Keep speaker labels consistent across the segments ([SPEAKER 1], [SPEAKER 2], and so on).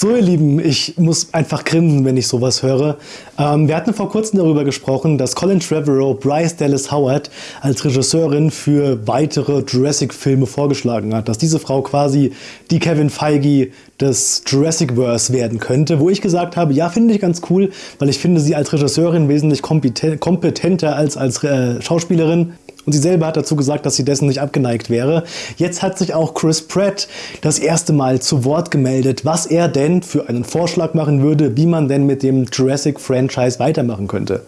[SPEAKER 1] So ihr Lieben, ich muss einfach grinsen, wenn ich sowas höre. Ähm, wir hatten vor kurzem darüber gesprochen, dass Colin Trevorrow Bryce Dallas Howard als Regisseurin für weitere Jurassic-Filme vorgeschlagen hat. Dass diese Frau quasi die Kevin Feige des Jurassic-Verse werden könnte. Wo ich gesagt habe, ja, finde ich ganz cool, weil ich finde sie als Regisseurin wesentlich kompetenter als als äh, Schauspielerin. Und sie selber hat dazu gesagt, dass sie dessen nicht abgeneigt wäre. Jetzt hat sich auch Chris Pratt das erste Mal zu Wort gemeldet, was er denn für einen Vorschlag machen würde, wie man denn mit dem Jurassic-Franchise weitermachen könnte.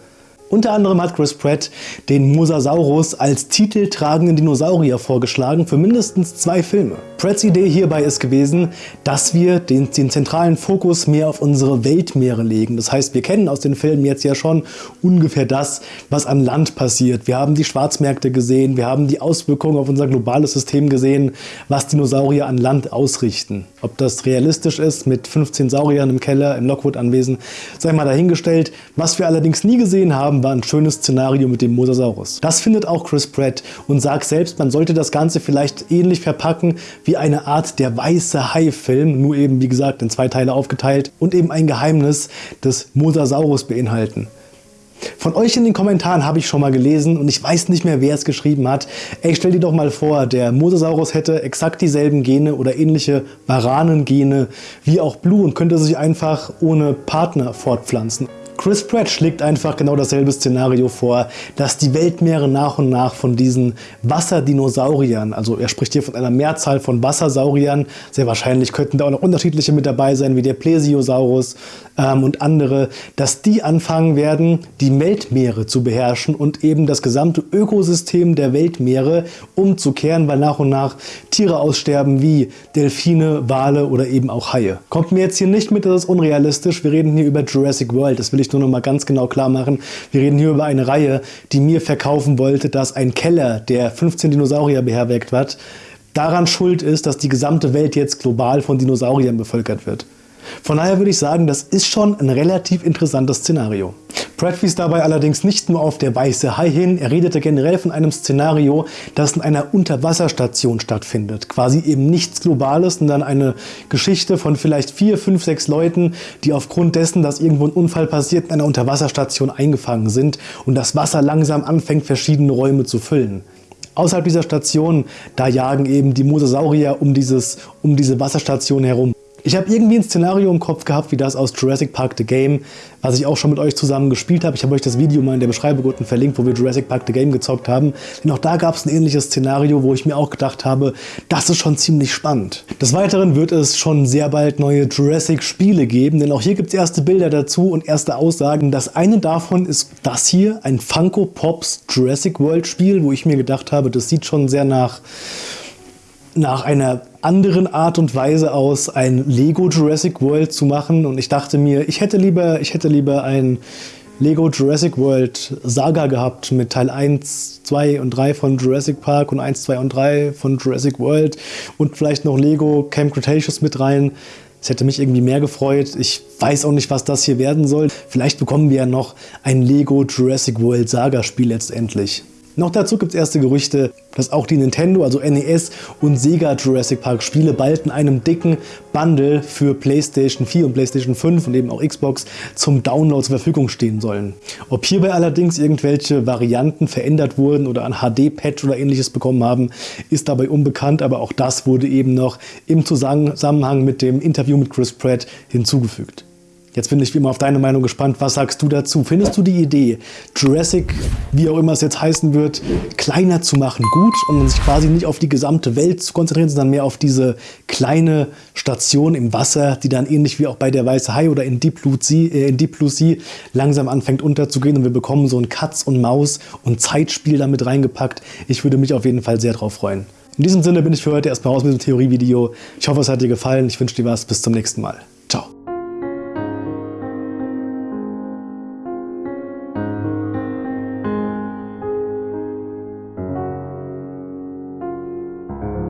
[SPEAKER 1] Unter anderem hat Chris Pratt den Mosasaurus als titeltragenden Dinosaurier vorgeschlagen für mindestens zwei Filme. Pratts Idee hierbei ist gewesen, dass wir den, den, zentralen Fokus mehr auf unsere Weltmeere legen. Das heißt, wir kennen aus den Filmen jetzt ja schon ungefähr das, was an Land passiert. Wir haben die Schwarzmärkte gesehen, wir haben die Auswirkungen auf unser globales System gesehen, was Dinosaurier an Land ausrichten. Ob das realistisch ist mit 15 Sauriern im Keller, im Lockwood-Anwesen, sei mal dahingestellt. Was wir allerdings nie gesehen haben, war ein schönes Szenario mit dem Mosasaurus. Das findet auch Chris Pratt und sagt selbst, man sollte das Ganze vielleicht ähnlich verpacken wie wie eine Art der weiße Hai-Film, nur eben wie gesagt in zwei Teile aufgeteilt und eben ein Geheimnis des Mosasaurus beinhalten. Von euch in den Kommentaren habe ich schon mal gelesen und ich weiß nicht mehr, wer es geschrieben hat. Ey, stell dir doch mal vor, der Mosasaurus hätte exakt dieselben Gene oder ähnliche Varanengene wie auch Blue und könnte sich einfach ohne Partner fortpflanzen. Chris Pratt schlägt einfach genau dasselbe Szenario vor, dass die Weltmeere nach und nach von diesen Wasserdinosauriern, also er spricht hier von einer Mehrzahl von Wassersauriern, sehr wahrscheinlich könnten da auch noch unterschiedliche mit dabei sein, wie der Plesiosaurus ähm, und andere, dass die anfangen werden, die Weltmeere zu beherrschen und eben das gesamte Ökosystem der Weltmeere umzukehren, weil nach und nach Tiere aussterben wie Delfine, Wale oder eben auch Haie. Kommt mir jetzt hier nicht mit, das ist unrealistisch, wir reden hier über Jurassic World, das will ich nur noch mal ganz genau klar machen. Wir reden hier über eine Reihe, die mir verkaufen wollte, dass ein Keller, der 15 Dinosaurier beherbergt hat, daran schuld ist, dass die gesamte Welt jetzt global von Dinosauriern bevölkert wird. Von daher würde ich sagen, das ist schon ein relativ interessantes Szenario. Pratt wies dabei allerdings nicht nur auf der weiße Hai hin, er redete generell von einem Szenario, das in einer Unterwasserstation stattfindet. Quasi eben nichts Globales, sondern eine Geschichte von vielleicht vier, fünf, sechs Leuten, die aufgrund dessen, dass irgendwo ein Unfall passiert, in einer Unterwasserstation eingefangen sind und das Wasser langsam anfängt, verschiedene Räume zu füllen. Außerhalb dieser Station, da jagen eben die Mosasaurier um, dieses, um diese Wasserstation herum. Ich habe irgendwie ein Szenario im Kopf gehabt, wie das aus Jurassic Park The Game, was ich auch schon mit euch zusammen gespielt habe. Ich habe euch das Video mal in der Beschreibung unten verlinkt, wo wir Jurassic Park The Game gezockt haben. Denn auch da gab es ein ähnliches Szenario, wo ich mir auch gedacht habe, das ist schon ziemlich spannend. Des Weiteren wird es schon sehr bald neue Jurassic-Spiele geben, denn auch hier gibt es erste Bilder dazu und erste Aussagen. Das eine davon ist das hier, ein Funko Pops Jurassic World Spiel, wo ich mir gedacht habe, das sieht schon sehr nach nach einer anderen Art und Weise aus, ein Lego Jurassic World zu machen. Und ich dachte mir, ich hätte lieber, ich hätte lieber ein Lego Jurassic World Saga gehabt mit Teil 1, 2 und 3 von Jurassic Park und 1, 2 und 3 von Jurassic World und vielleicht noch Lego Camp Cretaceous mit rein. Es hätte mich irgendwie mehr gefreut. Ich weiß auch nicht, was das hier werden soll. Vielleicht bekommen wir ja noch ein Lego Jurassic World Saga Spiel letztendlich. Noch dazu gibt es erste Gerüchte, dass auch die Nintendo, also NES und Sega Jurassic Park Spiele bald in einem dicken Bundle für PlayStation 4 und PlayStation 5 und eben auch Xbox zum Download zur Verfügung stehen sollen. Ob hierbei allerdings irgendwelche Varianten verändert wurden oder ein HD-Patch oder ähnliches bekommen haben, ist dabei unbekannt, aber auch das wurde eben noch im Zusammenhang mit dem Interview mit Chris Pratt hinzugefügt. Jetzt bin ich wie immer auf deine Meinung gespannt. Was sagst du dazu? Findest du die Idee, Jurassic, wie auch immer es jetzt heißen wird, kleiner zu machen, gut und sich quasi nicht auf die gesamte Welt zu konzentrieren, sondern mehr auf diese kleine Station im Wasser, die dann ähnlich wie auch bei der Weiße Hai oder in Deep Blue Sea, äh, sea langsam anfängt unterzugehen und wir bekommen so ein Katz und Maus und Zeitspiel damit reingepackt. Ich würde mich auf jeden Fall sehr drauf freuen. In diesem Sinne bin ich für heute erstmal raus mit dem Theorievideo. Ich hoffe, es hat dir gefallen. Ich wünsche dir was. Bis zum nächsten Mal.